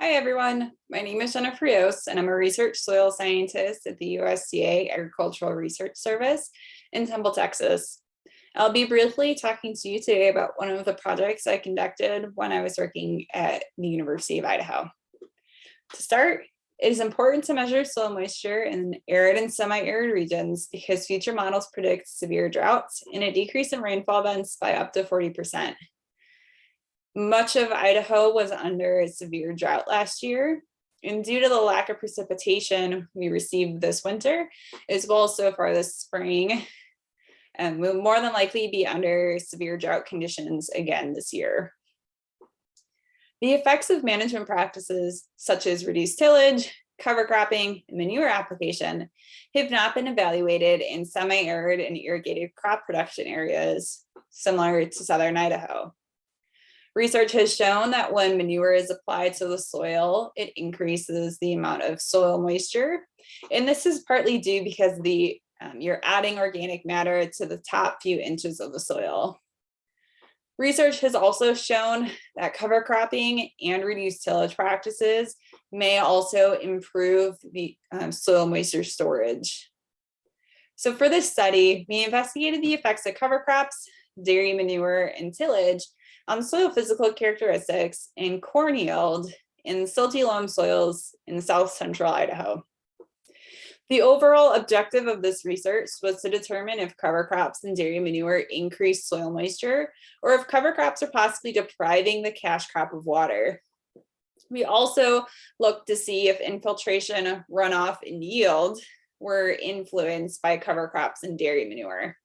Hi, everyone. My name is Jennifer Rios, and I'm a research soil scientist at the USDA Agricultural Research Service in Temple, Texas. I'll be briefly talking to you today about one of the projects I conducted when I was working at the University of Idaho. To start, it is important to measure soil moisture in arid and semi-arid regions because future models predict severe droughts and a decrease in rainfall events by up to 40%. Much of Idaho was under a severe drought last year, and due to the lack of precipitation we received this winter, as well as so far this spring, um, and will more than likely be under severe drought conditions again this year. The effects of management practices such as reduced tillage, cover cropping, and manure application have not been evaluated in semi-arid and irrigated crop production areas similar to southern Idaho. Research has shown that when manure is applied to the soil, it increases the amount of soil moisture. And this is partly due because the um, you're adding organic matter to the top few inches of the soil. Research has also shown that cover cropping and reduced tillage practices may also improve the um, soil moisture storage. So for this study, we investigated the effects of cover crops, dairy manure, and tillage on soil physical characteristics and corn yield in silty loam soils in south central Idaho. The overall objective of this research was to determine if cover crops and dairy manure increase soil moisture or if cover crops are possibly depriving the cash crop of water. We also looked to see if infiltration, runoff, and yield were influenced by cover crops and dairy manure.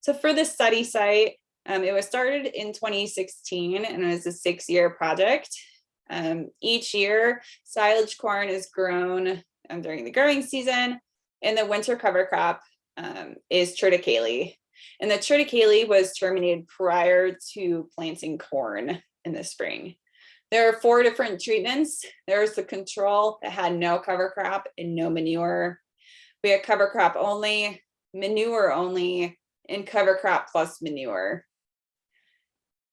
So for this study site, um, it was started in 2016 and it was a six-year project. Um, each year, silage corn is grown um, during the growing season, and the winter cover crop um, is triticale. And the triticale was terminated prior to planting corn in the spring. There are four different treatments. There's the control that had no cover crop and no manure. We had cover crop only, manure only, and cover crop plus manure.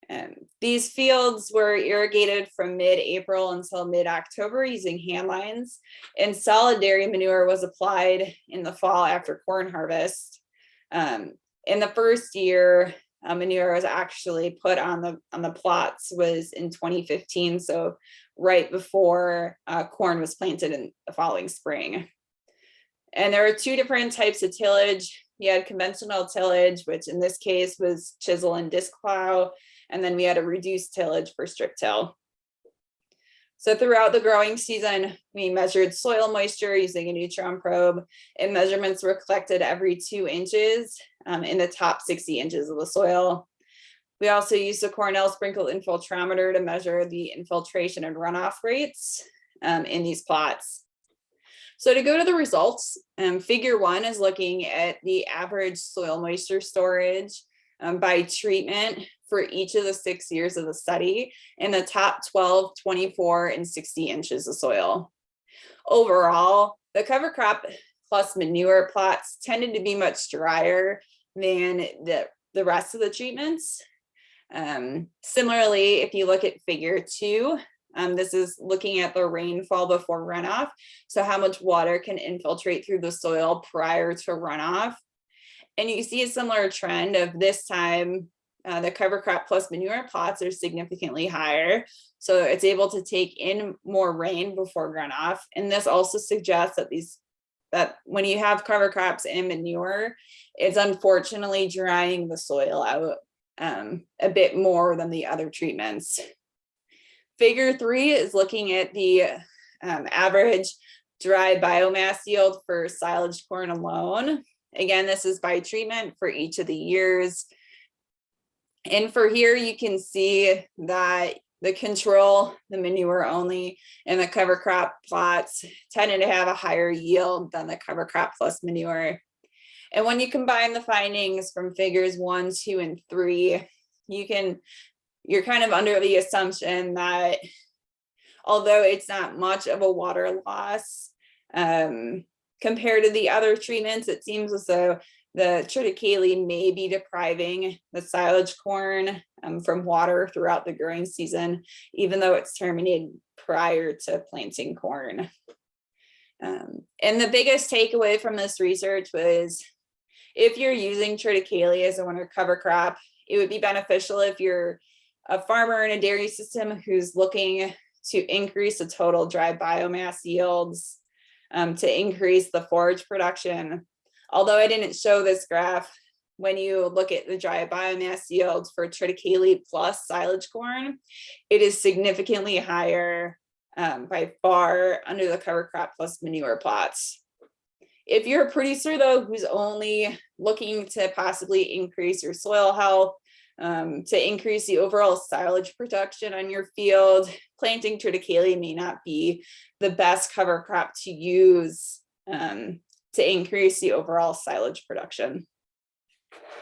Um, these fields were irrigated from mid-April until mid-October using hand lines, and solid dairy manure was applied in the fall after corn harvest. Um, in the first year, uh, manure was actually put on the on the plots was in 2015, so right before uh, corn was planted in the following spring. And there are two different types of tillage. You had conventional tillage, which in this case was chisel and disc plow, and then we had a reduced tillage for strip till. So throughout the growing season, we measured soil moisture using a neutron probe and measurements were collected every two inches um, in the top 60 inches of the soil. We also used a Cornell sprinkle infiltrometer to measure the infiltration and runoff rates um, in these plots. So to go to the results, um, figure one is looking at the average soil moisture storage um, by treatment for each of the six years of the study in the top 12, 24, and 60 inches of soil. Overall, the cover crop plus manure plots tended to be much drier than the, the rest of the treatments. Um, similarly, if you look at figure two, um, this is looking at the rainfall before runoff. So how much water can infiltrate through the soil prior to runoff. And you see a similar trend of this time, uh, the cover crop plus manure plots are significantly higher. So it's able to take in more rain before runoff. And this also suggests that these that when you have cover crops and manure, it's unfortunately drying the soil out um, a bit more than the other treatments. Figure three is looking at the um, average dry biomass yield for silage corn alone. Again, this is by treatment for each of the years. And for here, you can see that the control, the manure only, and the cover crop plots tended to have a higher yield than the cover crop plus manure. And when you combine the findings from figures one, two, and three, you can, you're kind of under the assumption that although it's not much of a water loss, um, compared to the other treatments, it seems as though the triticale may be depriving the silage corn um, from water throughout the growing season, even though it's terminated prior to planting corn. Um, and the biggest takeaway from this research was if you're using triticale as a winter cover crop, it would be beneficial if you're a farmer in a dairy system who's looking to increase the total dry biomass yields, um, to increase the forage production. Although I didn't show this graph, when you look at the dry biomass yields for triticale plus silage corn, it is significantly higher um, by far under the cover crop plus manure plots. If you're a producer though, who's only looking to possibly increase your soil health, um, to increase the overall silage production on your field, planting triticale may not be the best cover crop to use um, to increase the overall silage production.